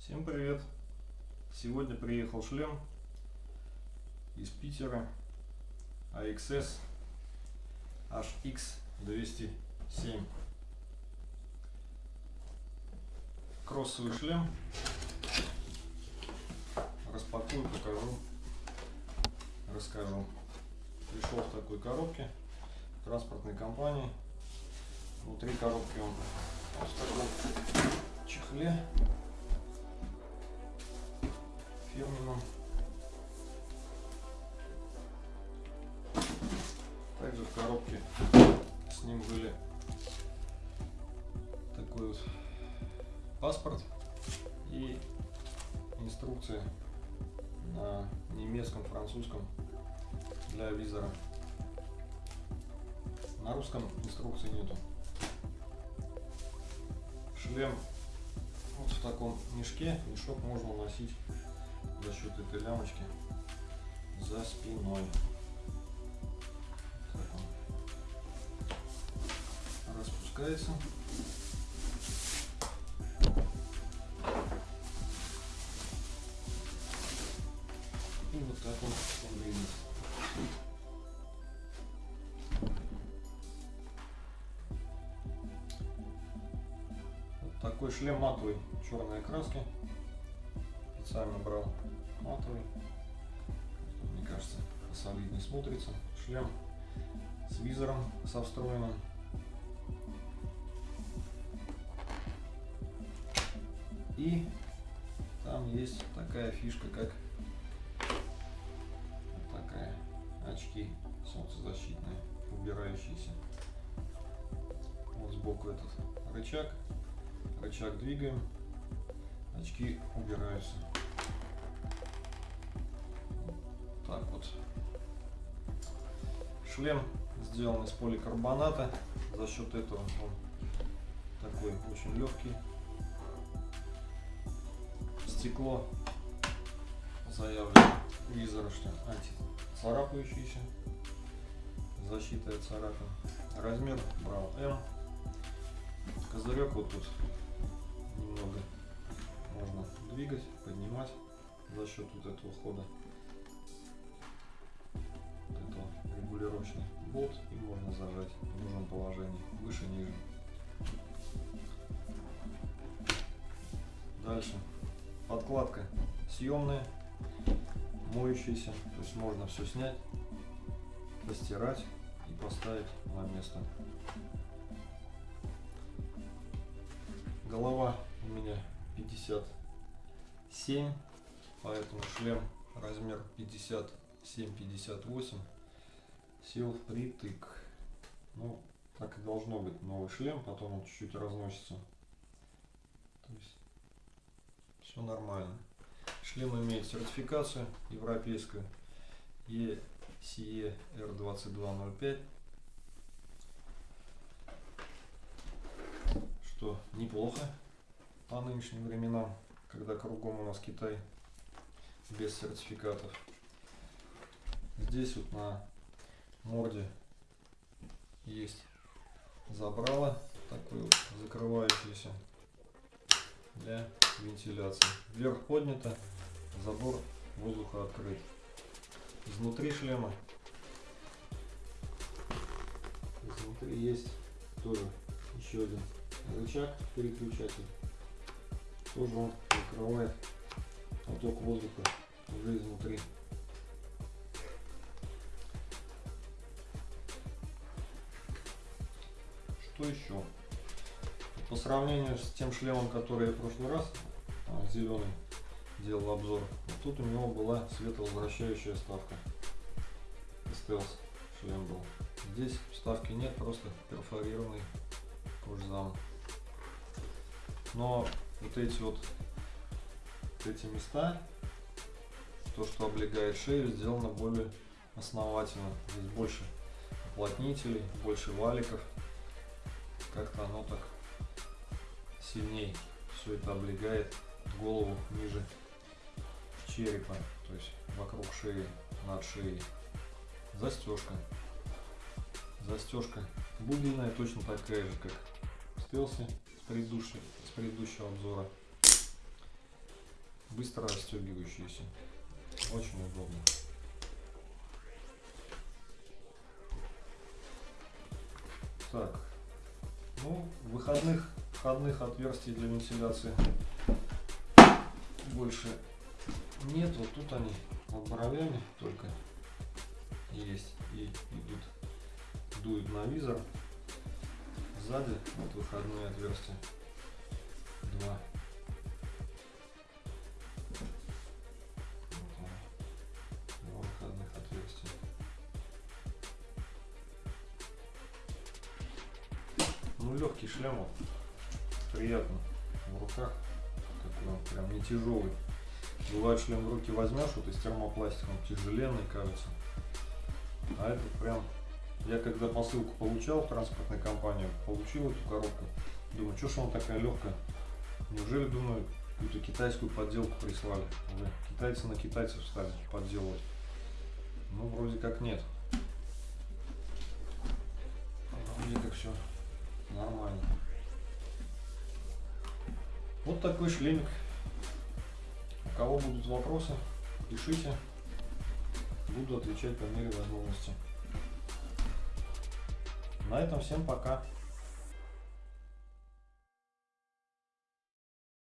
Всем привет! Сегодня приехал шлем из Питера AXS HX207 Кроссовый шлем. Распакую, покажу, расскажу. Пришел в такой коробке транспортной компании. Внутри коробки он в таком чехле фирменном. Также в коробке с ним были такой вот паспорт и инструкция на немецком, французском для визора. На русском инструкции нету. Шлем вот в таком мешке. Мешок можно носить за счет этой лямочки за спиной. Так он распускается. И вот так он выглядит. Такой шлем матовый, черной краски специально брал матовый. Мне кажется, солиднее смотрится. Шлем с визором, со встроенным. И там есть такая фишка, как такая очки солнцезащитные, убирающиеся. Вот сбоку этот рычаг. Рычаг двигаем, очки убираются. Вот. Шлем сделан из поликарбоната. За счет этого он такой очень легкий. Стекло заявлено визора, что антицарапающийся. Защита от царапин. Размер брал М. Козырек вот тут немного можно двигать, поднимать за счет вот этого хода. Регулировочный болт и можно зажать в нужном положении, выше-ниже. Дальше. Подкладка съемная, моющаяся, то есть можно все снять, постирать и поставить на место. Голова у меня 57, поэтому шлем размер 57-58 сел впритык. Ну, так и должно быть новый шлем, потом он чуть-чуть разносится. То есть все нормально. Шлем имеет сертификацию европейскую ECE R2205. Что неплохо по нынешним временам, когда кругом у нас Китай без сертификатов. Здесь вот на морде есть забрало такое вот закрывающееся для вентиляции. Вверх поднято, забор воздуха открыт. Изнутри шлема изнутри есть тоже еще один рычаг переключатель. Тоже он закрывает поток воздуха уже изнутри. Что еще? По сравнению с тем шлемом, который я в прошлый раз, зеленый, делал обзор, тут у него была световозвращающая вставка. Стелс шлем был. Здесь вставки нет, просто перфорированный кожзам. Но вот эти вот, вот эти места, то, что облегает шею, сделано более основательно. Здесь больше уплотнителей, больше валиков как-то оно так сильнее все это облегает голову ниже черепа, то есть вокруг шеи, над шеей. Застежка. Застежка бубенная, точно такая же, как в стелсе с предыдущего, с предыдущего обзора. быстро расстегивающиеся. Очень удобно. Так, ну, выходных, входных отверстий для вентиляции больше нет. Вот тут они под бровями только есть и идут, дуют на визор. Сзади вот выходные отверстия. Два. Ну, легкий шлем, вот. приятно в руках, такой он прям не тяжелый. Бывает шлем в руки возьмешь, вот из термопластика, он тяжеленный кажется. А это прям, я когда посылку получал в транспортной компании, получил эту коробку, думаю, что ж она такая легкая. Неужели, думаю, какую-то китайскую подделку прислали? Уже китайцы на китайцев стали подделывать. Ну, вроде как нет. Вроде как все нормально. Вот такой шлемик. У кого будут вопросы, пишите. Буду отвечать по мере возможности. На этом всем пока.